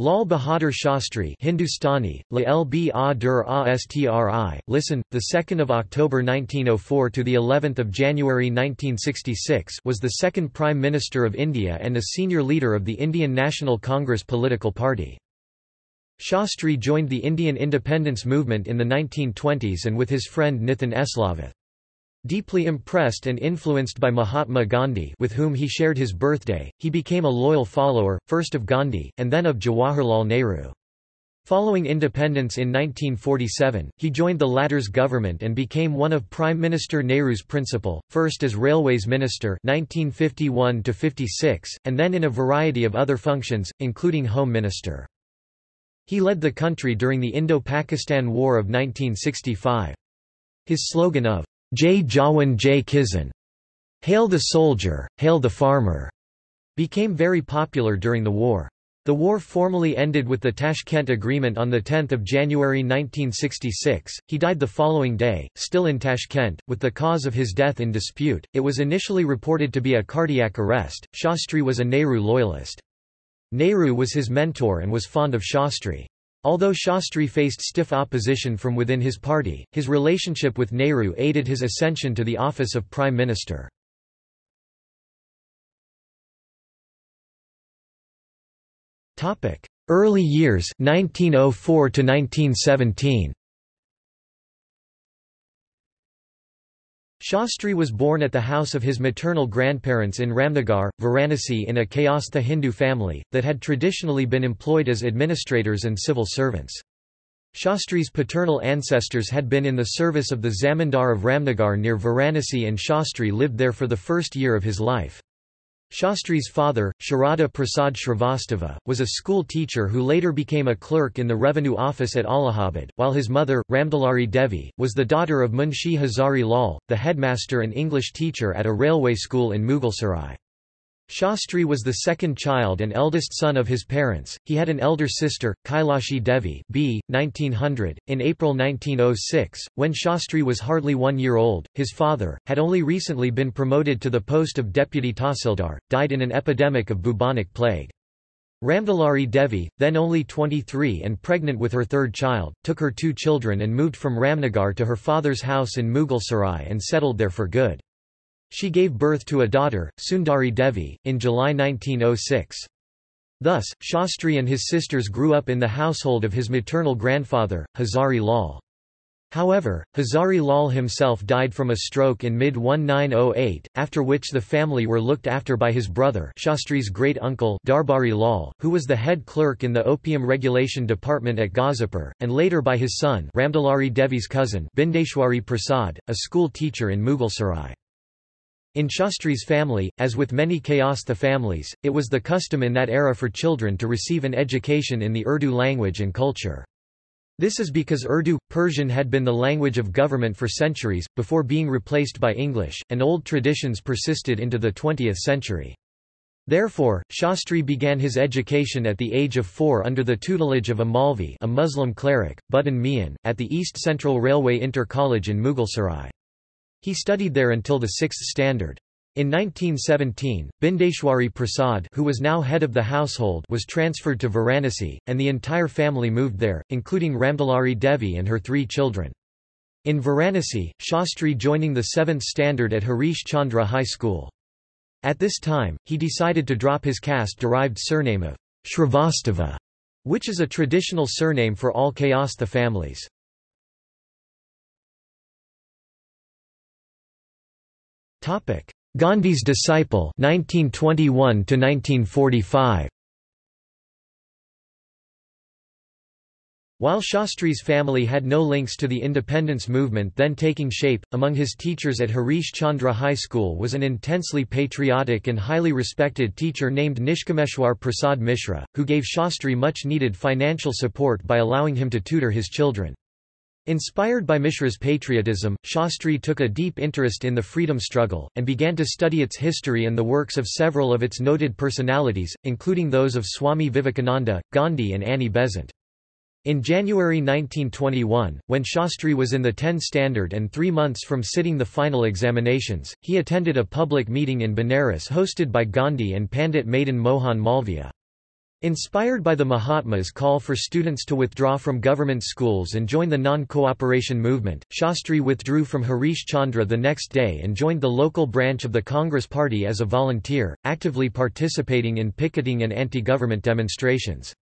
Lal Bahadur Shastri Hindustani, La Lb Dur Astri, listen, the 2nd of October 1904 to the 11th of January 1966 was the second Prime Minister of India and a senior leader of the Indian National Congress political party. Shastri joined the Indian independence movement in the 1920s and with his friend Nithin Eslavath. Deeply impressed and influenced by Mahatma Gandhi with whom he shared his birthday, he became a loyal follower, first of Gandhi, and then of Jawaharlal Nehru. Following independence in 1947, he joined the latter's government and became one of Prime Minister Nehru's principal, first as Railways Minister 1951 and then in a variety of other functions, including Home Minister. He led the country during the Indo-Pakistan War of 1965. His slogan of Jai Jawan Jai Kisan, Hail the Soldier, Hail the Farmer, became very popular during the war. The war formally ended with the Tashkent Agreement on 10 January 1966. He died the following day, still in Tashkent, with the cause of his death in dispute. It was initially reported to be a cardiac arrest. Shastri was a Nehru loyalist. Nehru was his mentor and was fond of Shastri. Although Shastri faced stiff opposition from within his party, his relationship with Nehru aided his ascension to the office of Prime Minister. Early years 1904 to 1917 Shastri was born at the house of his maternal grandparents in Ramnagar, Varanasi in a Kayastha Hindu family, that had traditionally been employed as administrators and civil servants. Shastri's paternal ancestors had been in the service of the Zamindar of Ramnagar near Varanasi and Shastri lived there for the first year of his life. Shastri's father, Sharada Prasad Shrivastava, was a school teacher who later became a clerk in the revenue office at Allahabad, while his mother, Ramdulari Devi, was the daughter of Munshi Hazari Lal, the headmaster and English teacher at a railway school in Mughalsarai. Shastri was the second child and eldest son of his parents. He had an elder sister, Kailashi Devi, b. 1900. In April 1906, when Shastri was hardly one year old, his father, had only recently been promoted to the post of deputy tahsildar, died in an epidemic of bubonic plague. Ramdulari Devi, then only 23 and pregnant with her third child, took her two children and moved from Ramnagar to her father's house in Mughalsarai and settled there for good. She gave birth to a daughter, Sundari Devi, in July 1906. Thus, Shastri and his sisters grew up in the household of his maternal grandfather, Hazari Lal. However, Hazari Lal himself died from a stroke in mid-1908, after which the family were looked after by his brother Shastri's great-uncle Darbari Lal, who was the head clerk in the Opium Regulation Department at Ghazipur, and later by his son Ramdulari Devi's cousin Bindeshwari Prasad, a school teacher in Mughalsarai. In Shastri's family, as with many Kayastha families, it was the custom in that era for children to receive an education in the Urdu language and culture. This is because Urdu, Persian had been the language of government for centuries, before being replaced by English, and old traditions persisted into the 20th century. Therefore, Shastri began his education at the age of four under the tutelage of a Maulvi a Muslim cleric, Buddin Mian, at the East Central Railway Inter College in Mughalsarai. He studied there until the sixth standard. In 1917, Bindeshwari Prasad who was now head of the household was transferred to Varanasi, and the entire family moved there, including Ramdulari Devi and her three children. In Varanasi, Shastri joining the seventh standard at Harish Chandra High School. At this time, he decided to drop his caste-derived surname of Shrivastava, which is a traditional surname for all Kayastha families. Gandhi's disciple 1921 to 1945 While Shastri's family had no links to the independence movement then taking shape, among his teachers at Harish Chandra High School was an intensely patriotic and highly respected teacher named Nishkameshwar Prasad Mishra, who gave Shastri much needed financial support by allowing him to tutor his children. Inspired by Mishra's patriotism, Shastri took a deep interest in the freedom struggle, and began to study its history and the works of several of its noted personalities, including those of Swami Vivekananda, Gandhi and Annie Besant. In January 1921, when Shastri was in the 10 standard and three months from sitting the final examinations, he attended a public meeting in Benares hosted by Gandhi and Pandit Madan Mohan Malviya. Inspired by the Mahatma's call for students to withdraw from government schools and join the non-cooperation movement, Shastri withdrew from Harish Chandra the next day and joined the local branch of the Congress Party as a volunteer, actively participating in picketing and anti-government demonstrations.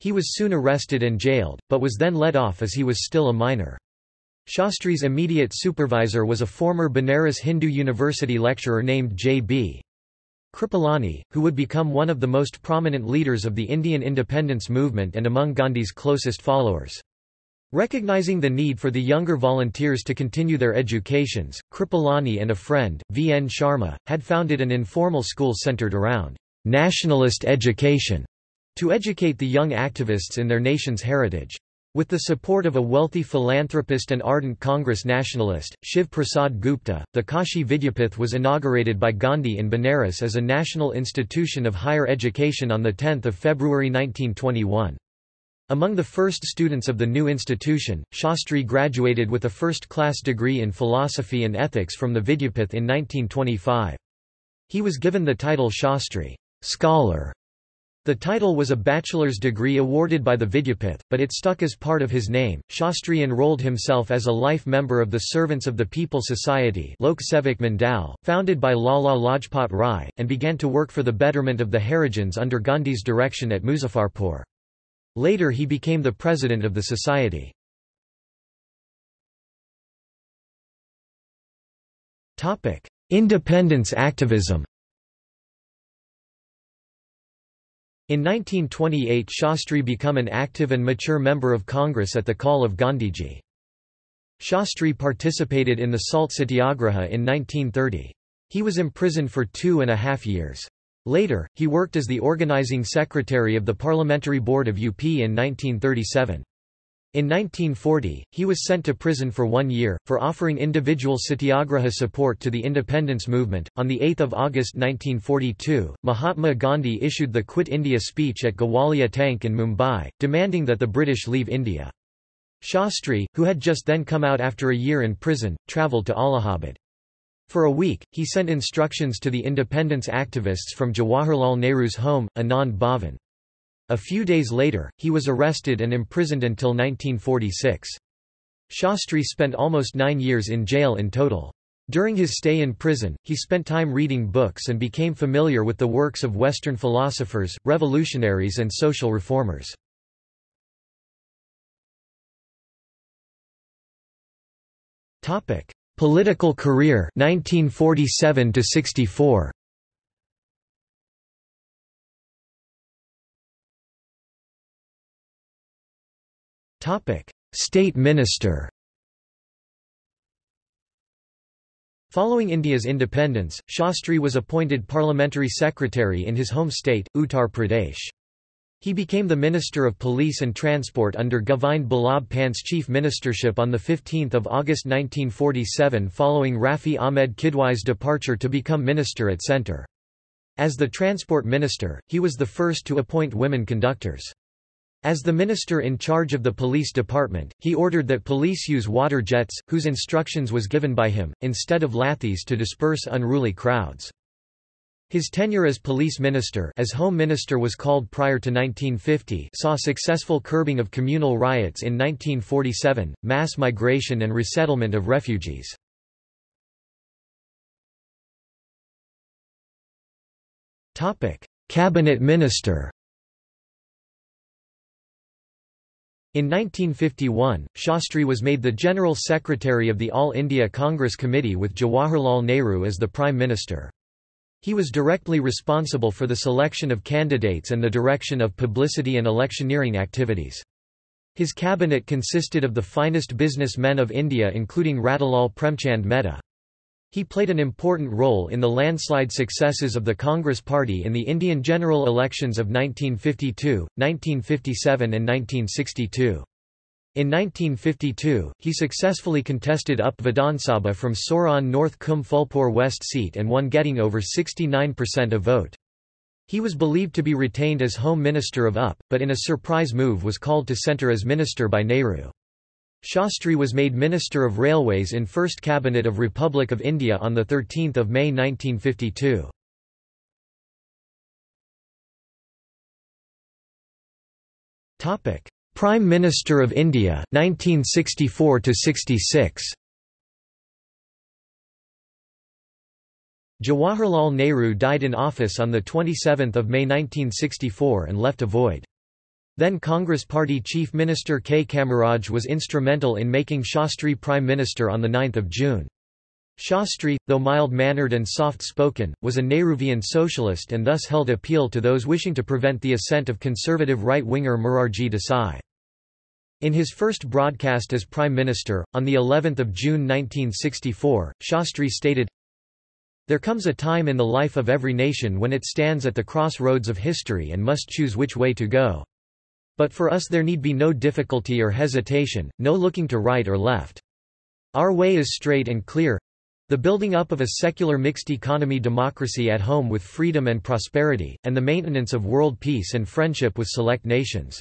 He was soon arrested and jailed, but was then let off as he was still a minor. Shastri's immediate supervisor was a former Banaras Hindu University lecturer named J.B. Kripalani, who would become one of the most prominent leaders of the Indian independence movement and among Gandhi's closest followers. Recognizing the need for the younger volunteers to continue their educations, Kripalani and a friend, V. N. Sharma, had founded an informal school centered around nationalist education to educate the young activists in their nation's heritage. With the support of a wealthy philanthropist and ardent Congress nationalist, Shiv Prasad Gupta, the Kashi Vidyapith was inaugurated by Gandhi in Benares as a national institution of higher education on 10 February 1921. Among the first students of the new institution, Shastri graduated with a first-class degree in philosophy and ethics from the Vidyapith in 1925. He was given the title Shastri scholar", the title was a bachelor's degree awarded by the Vidyapith, but it stuck as part of his name. Shastri enrolled himself as a life member of the Servants of the People Society Lok Sevak Mandal, founded by Lala Lajpat Rai, and began to work for the betterment of the Harijans under Gandhi's direction at Muzaffarpur. Later he became the president of the society. Independence activism In 1928 Shastri became an active and mature member of Congress at the call of Gandhiji. Shastri participated in the Salt Satyagraha in 1930. He was imprisoned for two and a half years. Later, he worked as the organizing secretary of the Parliamentary Board of UP in 1937. In 1940, he was sent to prison for one year, for offering individual satyagraha support to the independence movement. On 8 August 1942, Mahatma Gandhi issued the Quit India speech at Gawalia Tank in Mumbai, demanding that the British leave India. Shastri, who had just then come out after a year in prison, travelled to Allahabad. For a week, he sent instructions to the independence activists from Jawaharlal Nehru's home, Anand Bhavan. A few days later, he was arrested and imprisoned until 1946. Shastri spent almost nine years in jail in total. During his stay in prison, he spent time reading books and became familiar with the works of Western philosophers, revolutionaries and social reformers. Political career 1947 to 64 State Minister Following India's independence, Shastri was appointed parliamentary secretary in his home state, Uttar Pradesh. He became the Minister of Police and Transport under Govind Ballabh Pant's chief ministership on 15 August 1947 following Rafi Ahmed Kidwai's departure to become minister at centre. As the transport minister, he was the first to appoint women conductors. As the minister in charge of the police department, he ordered that police use water jets, whose instructions was given by him, instead of lathis to disperse unruly crowds. His tenure as police minister as Home Minister was called prior to 1950 saw successful curbing of communal riots in 1947, mass migration and resettlement of refugees. Cabinet Minister In 1951, Shastri was made the General Secretary of the All India Congress Committee with Jawaharlal Nehru as the Prime Minister. He was directly responsible for the selection of candidates and the direction of publicity and electioneering activities. His cabinet consisted of the finest businessmen of India including Ratilal Premchand Mehta. He played an important role in the landslide successes of the Congress Party in the Indian general elections of 1952, 1957 and 1962. In 1952, he successfully contested UP Vidhan Sabha from Soraon North Kum Phulpur West seat and won getting over 69% of vote. He was believed to be retained as Home Minister of UP, but in a surprise move was called to centre as minister by Nehru. Shastri was made Minister of Railways in First Cabinet of Republic of India on 13 May 1952. Prime Minister of India 1964 66 Jawaharlal Nehru died in office on 27 May 1964 and left a void. Then Congress Party Chief Minister K. Kamaraj was instrumental in making Shastri Prime Minister on 9 June. Shastri, though mild-mannered and soft-spoken, was a Nehruvian socialist and thus held appeal to those wishing to prevent the ascent of conservative right-winger Morarji Desai. In his first broadcast as Prime Minister, on the 11th of June 1964, Shastri stated, there comes a time in the life of every nation when it stands at the crossroads of history and must choose which way to go. But for us there need be no difficulty or hesitation, no looking to right or left. Our way is straight and clear the building up of a secular mixed economy democracy at home with freedom and prosperity, and the maintenance of world peace and friendship with select nations.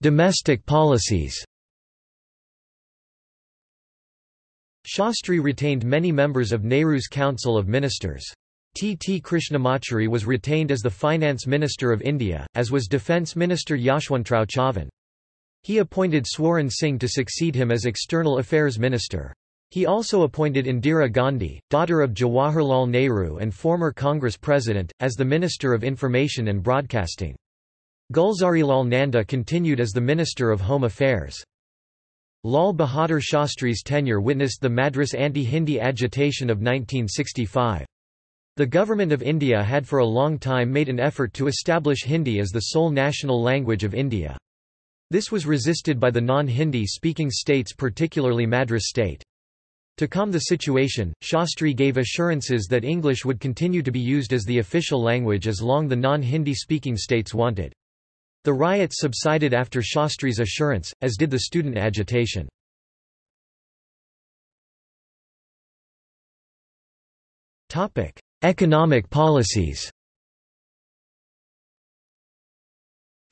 Domestic policies Shastri retained many members of Nehru's Council of Ministers. T. T. Krishnamachari was retained as the Finance Minister of India, as was Defence Minister Yashwantrao Chavan. He appointed Swaran Singh to succeed him as External Affairs Minister. He also appointed Indira Gandhi, daughter of Jawaharlal Nehru and former Congress President, as the Minister of Information and Broadcasting. Gulzarilal Nanda continued as the Minister of Home Affairs. Lal Bahadur Shastri's tenure witnessed the Madras anti-Hindi agitation of 1965. The Government of India had for a long time made an effort to establish Hindi as the sole national language of India. This was resisted by the non-Hindi speaking states particularly Madras state. To calm the situation, Shastri gave assurances that English would continue to be used as the official language as long the non-Hindi speaking states wanted. The riots subsided after Shastri's assurance, as did the student agitation. Economic policies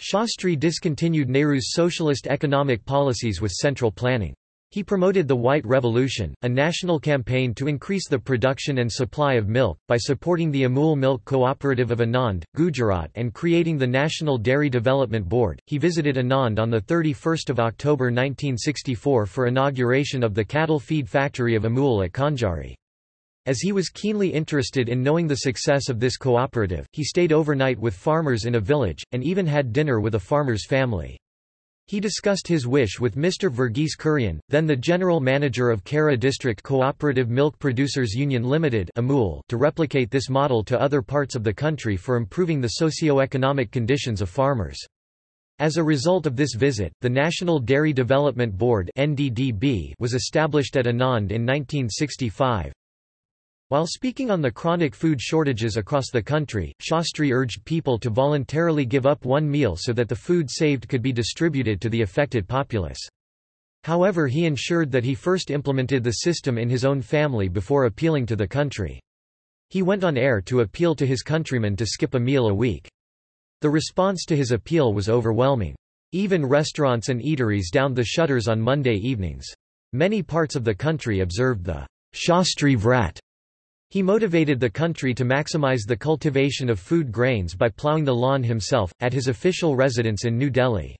Shastri discontinued Nehru's socialist economic policies with central planning. He promoted the White Revolution, a national campaign to increase the production and supply of milk, by supporting the Amul Milk Cooperative of Anand, Gujarat and creating the National Dairy Development Board. He visited Anand on 31 October 1964 for inauguration of the cattle feed factory of Amul at Kanjari. As he was keenly interested in knowing the success of this cooperative, he stayed overnight with farmers in a village, and even had dinner with a farmer's family. He discussed his wish with Mr. Verghese Kurian, then the general manager of Kaira District Cooperative Milk Producers Union Limited to replicate this model to other parts of the country for improving the socio-economic conditions of farmers. As a result of this visit, the National Dairy Development Board was established at Anand in 1965, while speaking on the chronic food shortages across the country, Shastri urged people to voluntarily give up one meal so that the food saved could be distributed to the affected populace. However he ensured that he first implemented the system in his own family before appealing to the country. He went on air to appeal to his countrymen to skip a meal a week. The response to his appeal was overwhelming. Even restaurants and eateries downed the shutters on Monday evenings. Many parts of the country observed the Shastri Vrat he motivated the country to maximize the cultivation of food grains by ploughing the lawn himself, at his official residence in New Delhi.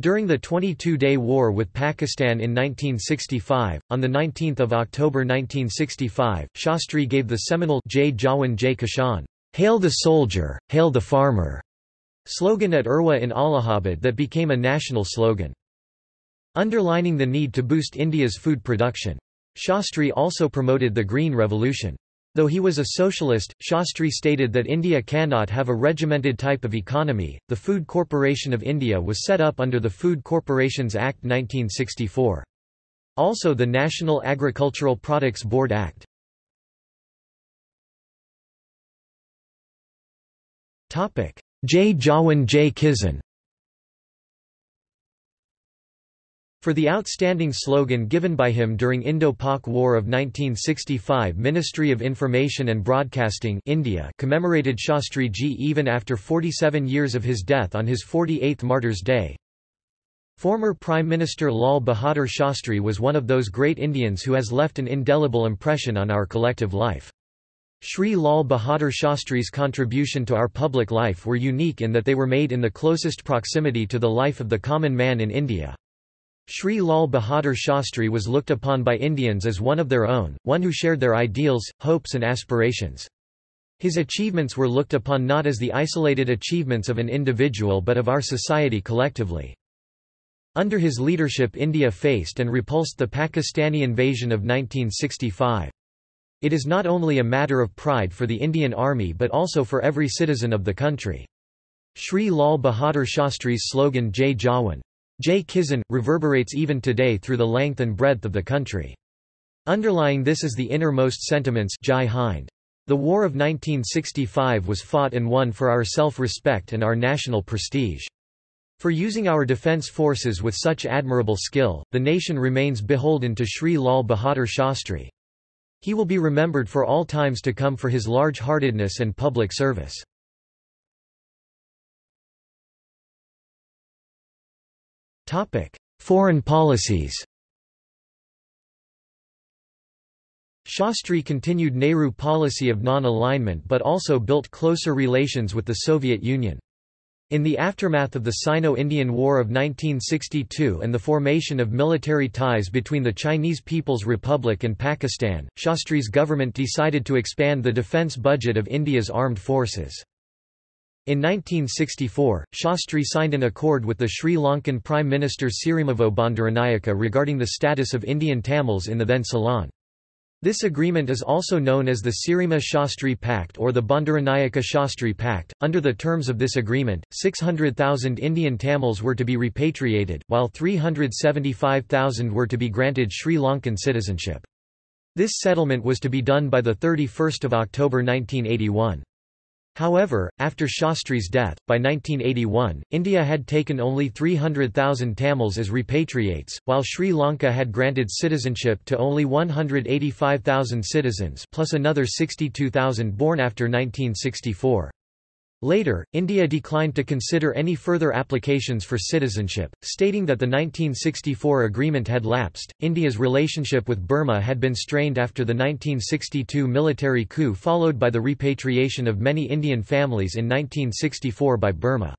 During the 22-day war with Pakistan in 1965, on 19 October 1965, Shastri gave the seminal Jai Jawan Jai Kisan, Hail the soldier, hail the farmer, slogan at Urwa in Allahabad that became a national slogan. Underlining the need to boost India's food production. Shastri also promoted the Green Revolution. Though he was a socialist, Shastri stated that India cannot have a regimented type of economy. The Food Corporation of India was set up under the Food Corporations Act 1964. Also the National Agricultural Products Board Act. Jai Jawan Jai Kisan For the outstanding slogan given by him during Indo-Pak War of 1965 Ministry of Information and Broadcasting India commemorated Shastri Ji even after 47 years of his death on his 48th Martyrs' Day. Former Prime Minister Lal Bahadur Shastri was one of those great Indians who has left an indelible impression on our collective life. Sri Lal Bahadur Shastri's contribution to our public life were unique in that they were made in the closest proximity to the life of the common man in India. Sri Lal Bahadur Shastri was looked upon by Indians as one of their own, one who shared their ideals, hopes and aspirations. His achievements were looked upon not as the isolated achievements of an individual but of our society collectively. Under his leadership India faced and repulsed the Pakistani invasion of 1965. It is not only a matter of pride for the Indian Army but also for every citizen of the country. Sri Lal Bahadur Shastri's slogan Jai Jawan, Jai Kisan, reverberates even today through the length and breadth of the country. Underlying this is the innermost sentiments Jai Hind. The War of 1965 was fought and won for our self-respect and our national prestige. For using our defence forces with such admirable skill, the nation remains beholden to Sri Lal Bahadur Shastri. He will be remembered for all times to come for his large-heartedness and public service. Foreign policies Shastri continued Nehru policy of non-alignment but also built closer relations with the Soviet Union. In the aftermath of the Sino-Indian War of 1962 and the formation of military ties between the Chinese People's Republic and Pakistan, Shastri's government decided to expand the defence budget of India's armed forces. In 1964, Shastri signed an accord with the Sri Lankan Prime Minister Sirimavo Bandaranaike regarding the status of Indian Tamils in the then Ceylon. This agreement is also known as the Sirima Shastri Pact or the Bandaranaike Shastri Pact. Under the terms of this agreement, 600,000 Indian Tamils were to be repatriated, while 375,000 were to be granted Sri Lankan citizenship. This settlement was to be done by 31 October 1981. However, after Shastri's death, by 1981, India had taken only 300,000 Tamils as repatriates, while Sri Lanka had granted citizenship to only 185,000 citizens plus another 62,000 born after 1964. Later, India declined to consider any further applications for citizenship, stating that the 1964 agreement had lapsed. India's relationship with Burma had been strained after the 1962 military coup, followed by the repatriation of many Indian families in 1964 by Burma.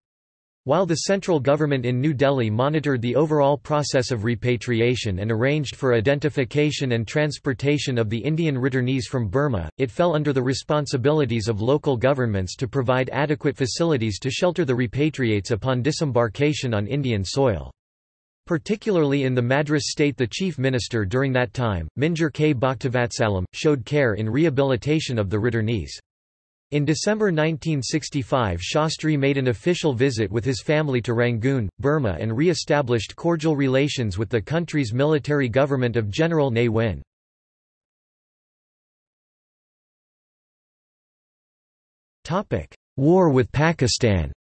While the central government in New Delhi monitored the overall process of repatriation and arranged for identification and transportation of the Indian returnees from Burma, it fell under the responsibilities of local governments to provide adequate facilities to shelter the repatriates upon disembarkation on Indian soil. Particularly in the Madras state the chief minister during that time, Minjur K. Bhaktavatsalam, showed care in rehabilitation of the returnees. In December 1965 Shastri made an official visit with his family to Rangoon, Burma and re-established cordial relations with the country's military government of General Ne Win. War with Pakistan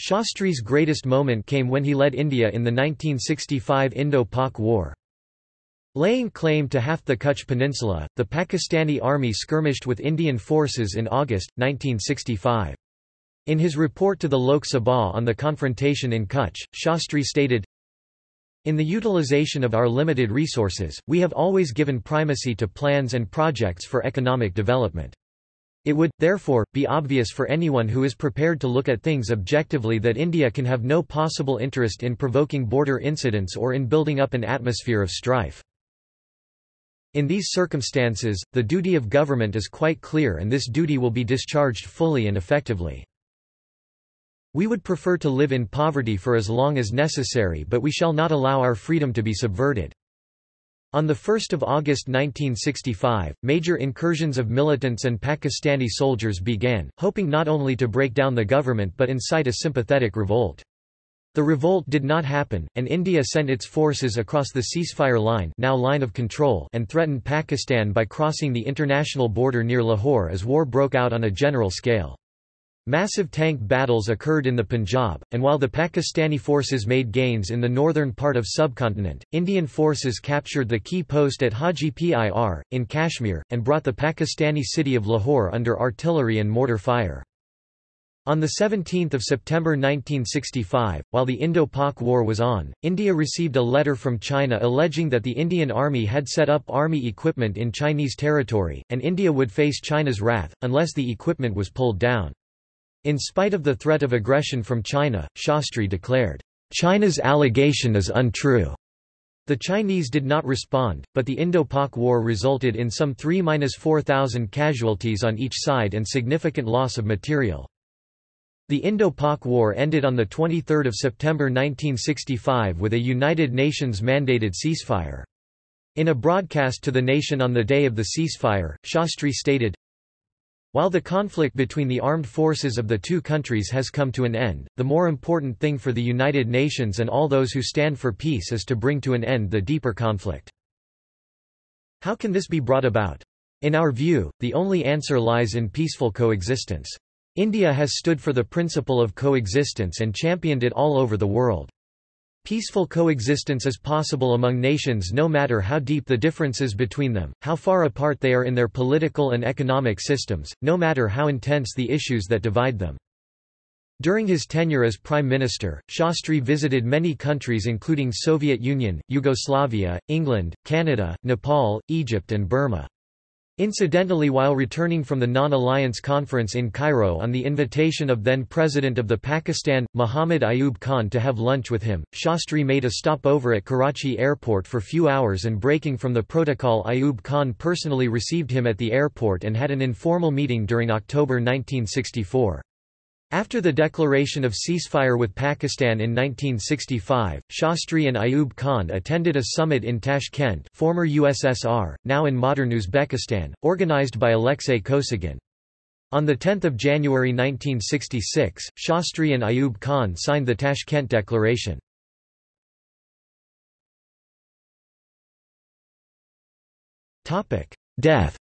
Shastri's greatest moment came when he led India in the 1965 Indo-Pak War. Laying claim to half the Kutch Peninsula, the Pakistani army skirmished with Indian forces in August, 1965. In his report to the Lok Sabha on the confrontation in Kutch, Shastri stated, In the utilization of our limited resources, we have always given primacy to plans and projects for economic development. It would, therefore, be obvious for anyone who is prepared to look at things objectively that India can have no possible interest in provoking border incidents or in building up an atmosphere of strife. In these circumstances, the duty of government is quite clear and this duty will be discharged fully and effectively. We would prefer to live in poverty for as long as necessary but we shall not allow our freedom to be subverted. On 1 August 1965, major incursions of militants and Pakistani soldiers began, hoping not only to break down the government but incite a sympathetic revolt. The revolt did not happen, and India sent its forces across the ceasefire line, now line of control and threatened Pakistan by crossing the international border near Lahore as war broke out on a general scale. Massive tank battles occurred in the Punjab, and while the Pakistani forces made gains in the northern part of subcontinent, Indian forces captured the key post at Haji Pir, in Kashmir, and brought the Pakistani city of Lahore under artillery and mortar fire. On 17 September 1965, while the Indo-Pak War was on, India received a letter from China alleging that the Indian Army had set up army equipment in Chinese territory, and India would face China's wrath, unless the equipment was pulled down. In spite of the threat of aggression from China, Shastri declared, "...China's allegation is untrue." The Chinese did not respond, but the Indo-Pak War resulted in some 3–4,000 casualties on each side and significant loss of material. The Indo-Pak War ended on 23 September 1965 with a United Nations-mandated ceasefire. In a broadcast to the nation on the day of the ceasefire, Shastri stated, While the conflict between the armed forces of the two countries has come to an end, the more important thing for the United Nations and all those who stand for peace is to bring to an end the deeper conflict. How can this be brought about? In our view, the only answer lies in peaceful coexistence. India has stood for the principle of coexistence and championed it all over the world. Peaceful coexistence is possible among nations no matter how deep the differences between them, how far apart they are in their political and economic systems, no matter how intense the issues that divide them. During his tenure as Prime Minister, Shastri visited many countries including Soviet Union, Yugoslavia, England, Canada, Nepal, Egypt and Burma. Incidentally while returning from the Non-Alliance Conference in Cairo on the invitation of then-President of the Pakistan, Muhammad Ayub Khan to have lunch with him, Shastri made a stopover at Karachi airport for few hours and breaking from the protocol Ayub Khan personally received him at the airport and had an informal meeting during October 1964. After the declaration of ceasefire with Pakistan in 1965, Shastri and Ayub Khan attended a summit in Tashkent former USSR, now in modern Uzbekistan, organized by Alexei Kosygin. On 10 January 1966, Shastri and Ayub Khan signed the Tashkent Declaration. Death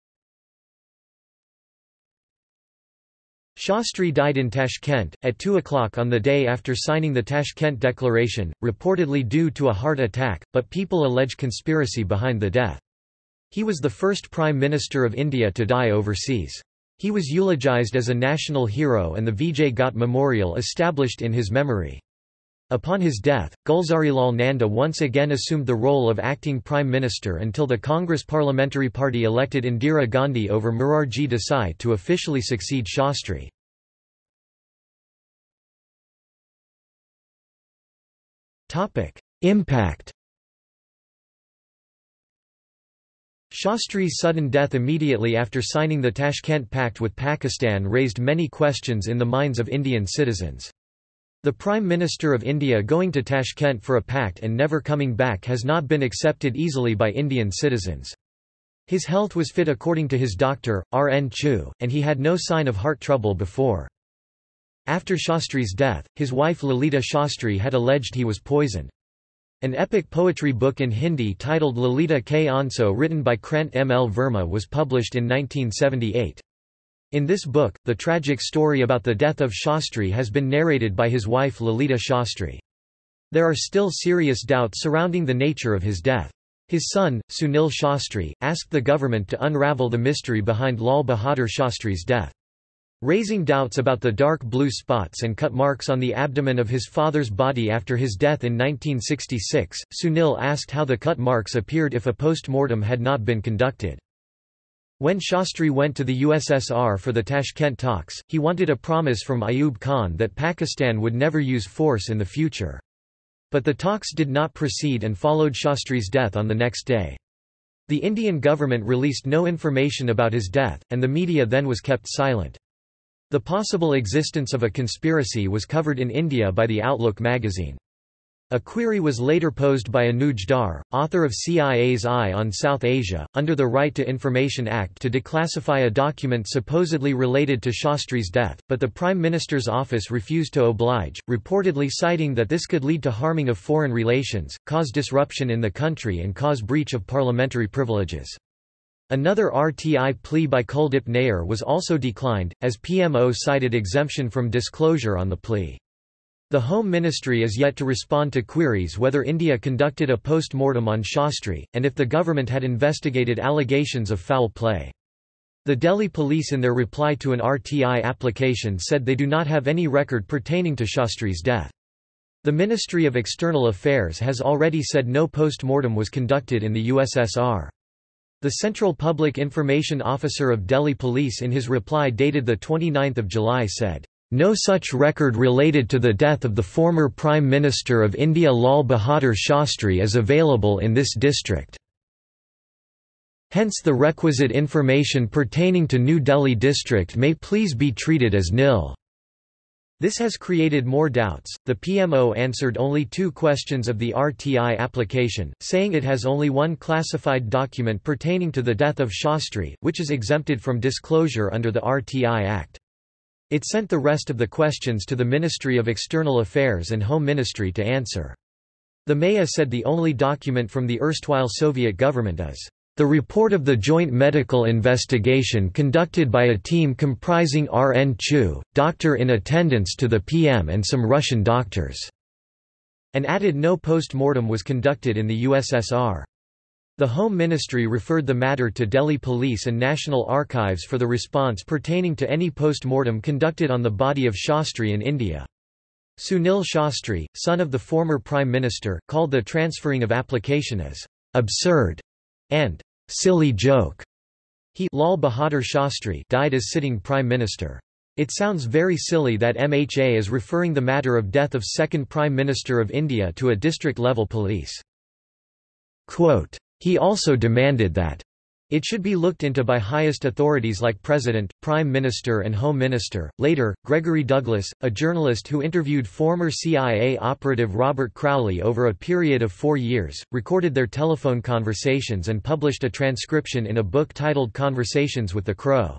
Shastri died in Tashkent, at 2 o'clock on the day after signing the Tashkent Declaration, reportedly due to a heart attack, but people allege conspiracy behind the death. He was the first Prime Minister of India to die overseas. He was eulogized as a national hero and the Vijay Ghat Memorial established in his memory. Upon his death, Gulzarilal Nanda once again assumed the role of acting prime minister until the Congress Parliamentary Party elected Indira Gandhi over Morarji Desai to officially succeed Shastri. Impact Shastri's sudden death immediately after signing the Tashkent Pact with Pakistan raised many questions in the minds of Indian citizens. The Prime Minister of India going to Tashkent for a pact and never coming back has not been accepted easily by Indian citizens. His health was fit according to his doctor, R. N. Chugh, and he had no sign of heart trouble before. After Shastri's death, his wife Lalita Shastri had alleged he was poisoned. An epic poetry book in Hindi titled Lalita Ke Aansoo written by Krant M. L. Verma was published in 1978. In this book, the tragic story about the death of Shastri has been narrated by his wife Lalita Shastri. There are still serious doubts surrounding the nature of his death. His son, Sunil Shastri, asked the government to unravel the mystery behind Lal Bahadur Shastri's death. Raising doubts about the dark blue spots and cut marks on the abdomen of his father's body after his death in 1966, Sunil asked how the cut marks appeared if a post-mortem had not been conducted. When Shastri went to the USSR for the Tashkent talks, he wanted a promise from Ayub Khan that Pakistan would never use force in the future. But the talks did not proceed and followed Shastri's death on the next day. The Indian government released no information about his death, and the media then was kept silent. The possible existence of a conspiracy was covered in India by the Outlook magazine. A query was later posed by Anuj Dhar, author of CIA's Eye on South Asia, under the Right to Information Act to declassify a document supposedly related to Shastri's death, but the Prime Minister's office refused to oblige, reportedly citing that this could lead to harming of foreign relations, cause disruption in the country and cause breach of parliamentary privileges. Another RTI plea by Kuldip Nayar was also declined, as PMO cited exemption from disclosure on the plea. The Home Ministry is yet to respond to queries whether India conducted a post-mortem on Shastri, and if the government had investigated allegations of foul play. The Delhi police in their reply to an RTI application said they do not have any record pertaining to Shastri's death. The Ministry of External Affairs has already said no post-mortem was conducted in the USSR. The Central Public Information Officer of Delhi Police in his reply dated 29 July said, "...no such record related to the death of the former Prime Minister of India Lal Bahadur Shastri is available in this district." Hence the requisite information pertaining to New Delhi district may please be treated as nil. This has created more doubts. The PMO answered only two questions of the RTI application, saying it has only one classified document pertaining to the death of Shastri, which is exempted from disclosure under the RTI Act. It sent the rest of the questions to the Ministry of External Affairs and Home Ministry to answer. The MEA said the only document from the erstwhile Soviet government is the report of the joint medical investigation conducted by a team comprising R. N. Chugh, doctor in attendance to the PM and some Russian doctors, and added no post-mortem was conducted in the USSR. The Home Ministry referred the matter to Delhi Police and National Archives for the response pertaining to any post-mortem conducted on the body of Shastri in India. Sunil Shastri, son of the former Prime Minister, called the transferring of application as absurd and silly joke. He Lal Bahadur Shastri died as sitting Prime Minister. It sounds very silly that MHA is referring the matter of death of second Prime Minister of India to a district-level police. Quote, he also demanded that it should be looked into by highest authorities like President, Prime Minister and Home Minister. Later, Gregory Douglas, a journalist who interviewed former CIA operative Robert Crowley over a period of four years, recorded their telephone conversations and published a transcription in a book titled Conversations with the Crow.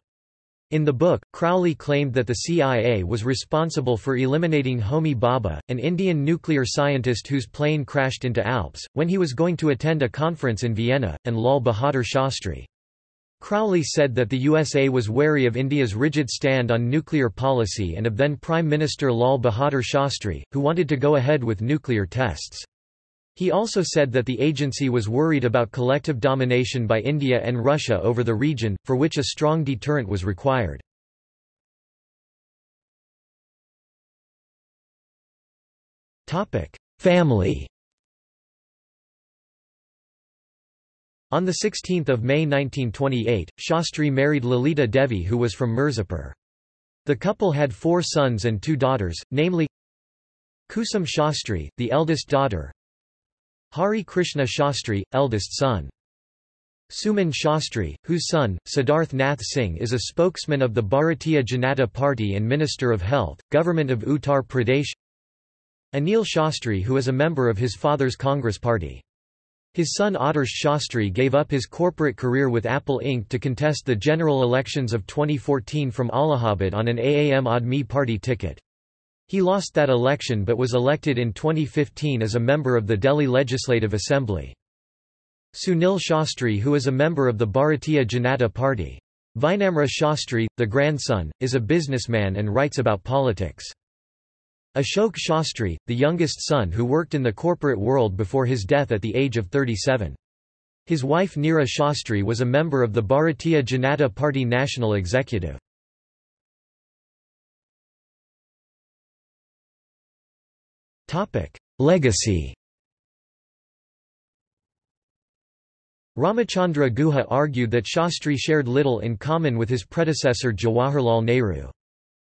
In the book, Crowley claimed that the CIA was responsible for eliminating Homi Bhabha, an Indian nuclear scientist whose plane crashed into Alps, when he was going to attend a conference in Vienna, and Lal Bahadur Shastri. Crowley said that the USA was wary of India's rigid stand on nuclear policy and of then Prime Minister Lal Bahadur Shastri, who wanted to go ahead with nuclear tests. He also said that the agency was worried about collective domination by India and Russia over the region, for which a strong deterrent was required. Family On 16 May 1928, Shastri married Lalita Devi who was from Mirzapur. The couple had four sons and two daughters, namely Kusum Shastri, the eldest daughter, Hari Krishna Shastri, eldest son. Suman Shastri, whose son, Siddharth Nath Singh is a spokesman of the Bharatiya Janata Party and Minister of Health, Government of Uttar Pradesh Anil Shastri who is a member of his father's Congress party. His son Adarsh Shastri gave up his corporate career with Apple Inc. to contest the general elections of 2014 from Allahabad on an Aam Aadmi Party ticket. He lost that election but was elected in 2015 as a member of the Delhi Legislative Assembly. Sunil Shastri who is a member of the Bharatiya Janata Party. Vinamra Shastri, the grandson, is a businessman and writes about politics. Ashok Shastri, the youngest son who worked in the corporate world before his death at the age of 37. His wife Neera Shastri was a member of the Bharatiya Janata Party National Executive. Legacy Ramachandra Guha argued that Shastri shared little in common with his predecessor Jawaharlal Nehru.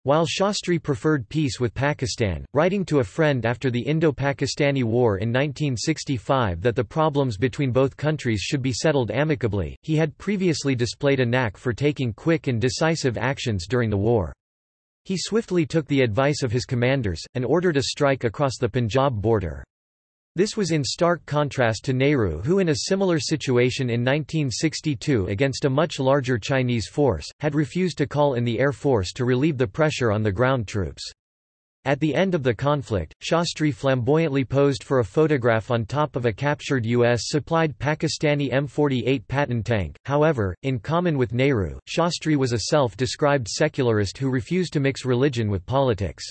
While Shastri preferred peace with Pakistan, writing to a friend after the Indo-Pakistani War in 1965 that the problems between both countries should be settled amicably, he had previously displayed a knack for taking quick and decisive actions during the war. He swiftly took the advice of his commanders, and ordered a strike across the Punjab border. This was in stark contrast to Nehru who in a similar situation in 1962 against a much larger Chinese force, had refused to call in the Air Force to relieve the pressure on the ground troops. At the end of the conflict, Shastri flamboyantly posed for a photograph on top of a captured U.S.-supplied Pakistani M48 Patton tank. However, in common with Nehru, Shastri was a self-described secularist who refused to mix religion with politics.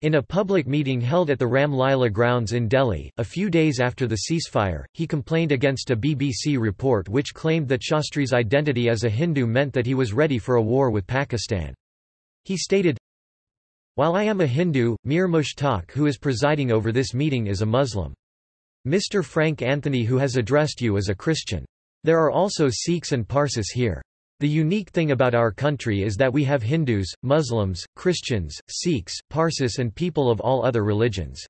In a public meeting held at the Ram Lila grounds in Delhi, a few days after the ceasefire, he complained against a BBC report which claimed that Shastri's identity as a Hindu meant that he was ready for a war with Pakistan. He stated, While I am a Hindu, Mir Mushtaq who is presiding over this meeting is a Muslim. Mr. Frank Anthony who has addressed you is a Christian. There are also Sikhs and Parsis here. The unique thing about our country is that we have Hindus, Muslims, Christians, Sikhs, Parsis and people of all other religions.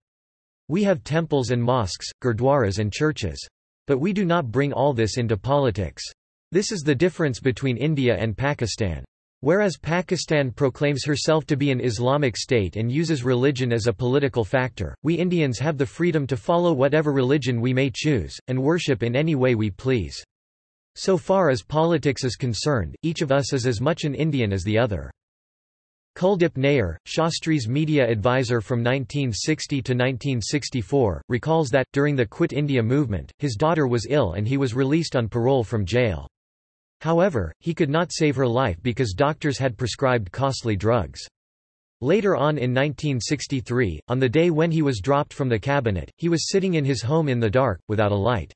We have temples and mosques, gurdwaras and churches. But we do not bring all this into politics. This is the difference between India and Pakistan. Whereas Pakistan proclaims herself to be an Islamic state and uses religion as a political factor, we Indians have the freedom to follow whatever religion we may choose, and worship in any way we please. So far as politics is concerned, each of us is as much an Indian as the other. Kuldip Nayar, Shastri's media advisor from 1960 to 1964, recalls that, during the Quit India movement, his daughter was ill and he was released on parole from jail. However, he could not save her life because doctors had prescribed costly drugs. Later on in 1963, on the day when he was dropped from the cabinet, he was sitting in his home in the dark, without a light.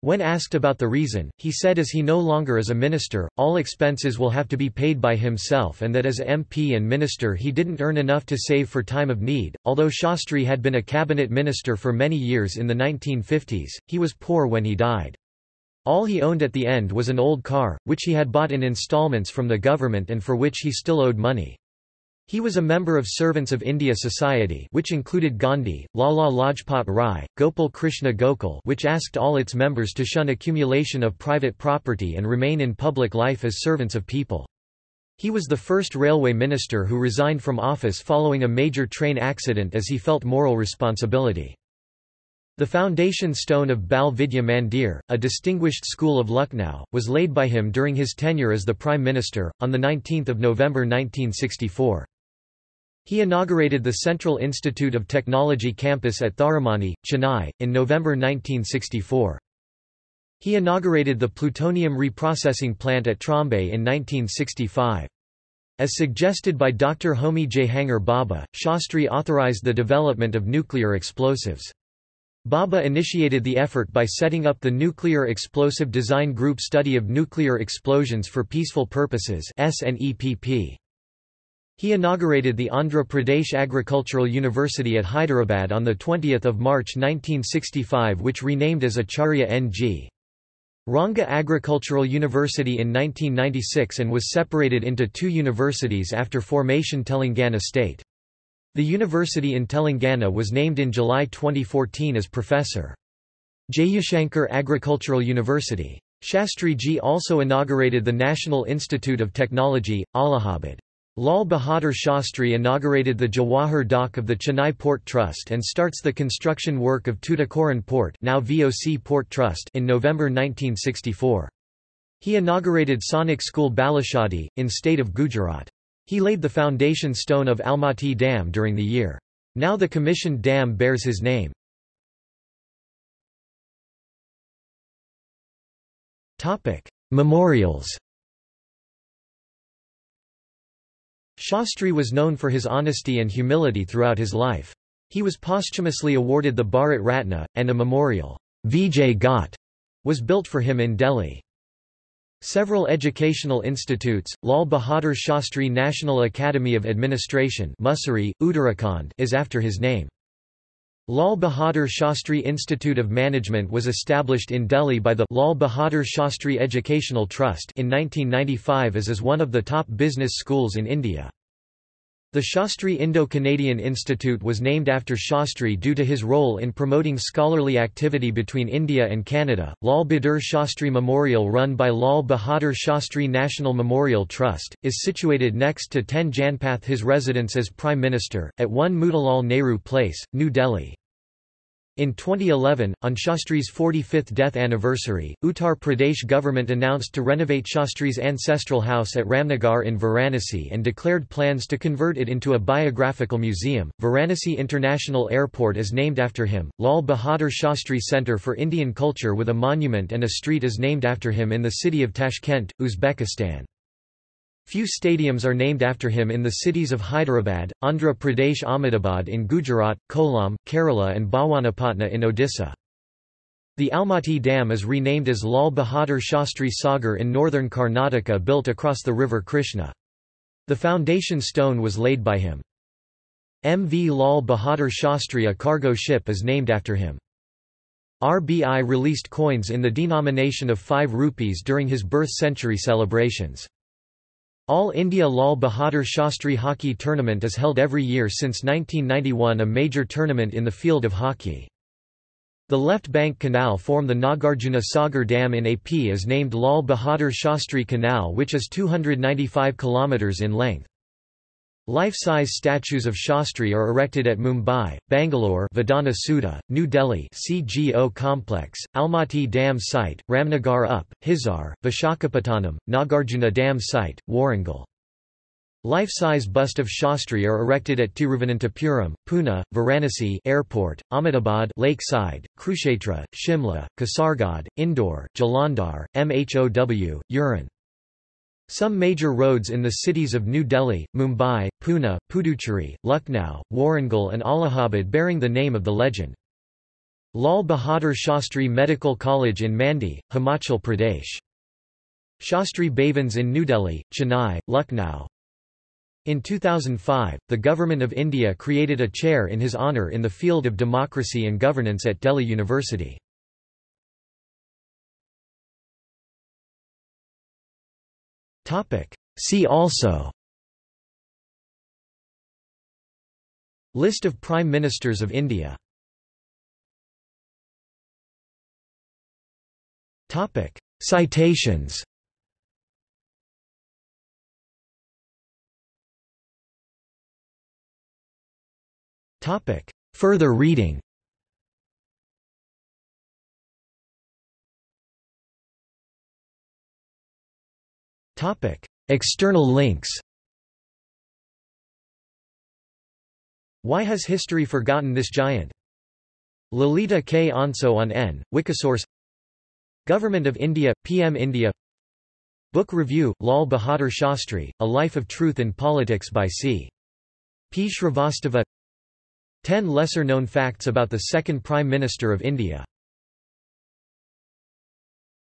When asked about the reason, he said as he no longer is a minister, all expenses will have to be paid by himself and that as MP and minister he didn't earn enough to save for time of need. Although Shastri had been a cabinet minister for many years in the 1950s, he was poor when he died. All he owned at the end was an old car, which he had bought in installments from the government and for which he still owed money. He was a member of Servants of India Society which included Gandhi, Lala Lajpat Rai, Gopal Krishna Gokhale which asked all its members to shun accumulation of private property and remain in public life as servants of people. He was the first railway minister who resigned from office following a major train accident as he felt moral responsibility. The foundation stone of Bal Vidya Mandir, a distinguished school of Lucknow, was laid by him during his tenure as the Prime Minister, on 19 November 1964. He inaugurated the Central Institute of Technology campus at Tharamani, Chennai, in November 1964. He inaugurated the plutonium reprocessing plant at Trombay in 1965. As suggested by Dr. Homi Jehangir Bhabha, Shastri authorized the development of nuclear explosives. Bhabha initiated the effort by setting up the Nuclear Explosive Design Group Study of Nuclear Explosions for Peaceful Purposes. He inaugurated the Andhra Pradesh Agricultural University at Hyderabad on 20 March 1965 which renamed as Acharya N.G. Ranga Agricultural University in 1996 and was separated into two universities after formation Telangana state. The university in Telangana was named in July 2014 as Professor. Jayashankar Agricultural University. Shastri Ji also inaugurated the National Institute of Technology, Allahabad. Lal Bahadur Shastri inaugurated the Jawahar dock of the Chennai Port Trust and starts the construction work of Tuticorin Port, now VOC Port Trust in November 1964. He inaugurated Sainik School Balachadi, in state of Gujarat. He laid the foundation stone of Almatti Dam during the year. Now the commissioned dam bears his name. Memorials Shastri was known for his honesty and humility throughout his life. He was posthumously awarded the Bharat Ratna, and a memorial, Vijay Ghat, was built for him in Delhi. Several educational institutes, Lal Bahadur Shastri National Academy of Administration Mussoorie, Uttarakhand is after his name. Lal Bahadur Shastri Institute of Management was established in Delhi by the Lal Bahadur Shastri Educational Trust in 1995 as is one of the top business schools in India. The Shastri Indo-Canadian Institute was named after Shastri due to his role in promoting scholarly activity between India and Canada. Lal Bahadur Shastri Memorial run by Lal Bahadur Shastri National Memorial Trust, is situated next to 10 Janpath his residence as Prime Minister, at 1 Motilal Nehru Place, New Delhi. In 2011, on Shastri's 45th death anniversary, Uttar Pradesh government announced to renovate Shastri's ancestral house at Ramnagar in Varanasi and declared plans to convert it into a biographical museum. Varanasi International Airport is named after him. Lal Bahadur Shastri Center for Indian Culture with a monument and a street is named after him in the city of Tashkent, Uzbekistan. Few stadiums are named after him in the cities of Hyderabad, Andhra Pradesh Ahmedabad in Gujarat, Kollam, Kerala and Bhawanipatna in Odisha. The Almatti Dam is renamed as Lal Bahadur Shastri Sagar in northern Karnataka built across the river Krishna. The foundation stone was laid by him. MV Lal Bahadur Shastri a cargo ship is named after him. RBI released coins in the denomination of 5 rupees during his birth century celebrations. All India Lal Bahadur Shastri Hockey Tournament is held every year since 1991 a major tournament in the field of hockey. The left bank canal form the Nagarjuna Sagar Dam in AP is named Lal Bahadur Shastri Canal which is 295 km in length. Life-size statues of Shastri are erected at Mumbai, Bangalore Vidhana Soudha, New Delhi CGO Complex, Almatti Dam Site, Ramnagar Up, Hisar, Vishakhapatnam, Nagarjuna Dam Site, Warangal. Life-size bust of Shastri are erected at Tiruvananthapuram, Pune, Varanasi Airport, Ahmedabad Lakeside, Kurukshetra, Shimla, Kasargod, Indore, Jalandhar, Mhow, Uran. Some major roads in the cities of New Delhi, Mumbai, Pune, Puducherry, Lucknow, Warangal and Allahabad bearing the name of the legend. Lal Bahadur Shastri Medical College in Mandi, Himachal Pradesh. Shastri Bhavans in New Delhi, Chennai, Lucknow. In 2005, the Government of India created a chair in his honour in the field of democracy and governance at Delhi University. See also. List of Prime Ministers of India. Citations. Further reading External links Why has history forgotten this giant? Lalita Ke Aansoo on N, Wikisource Government of India, PM India Book Review, Lal Bahadur Shastri, A Life of Truth in Politics by C. P. Shrivastava 10 lesser-known facts about the second Prime Minister of India